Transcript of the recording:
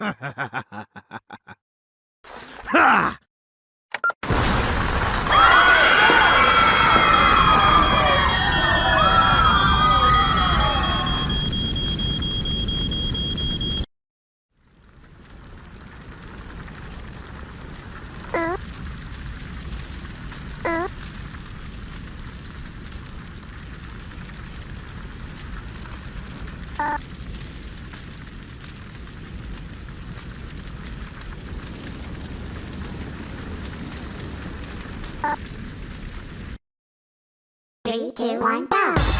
ha! Three, two, one, go!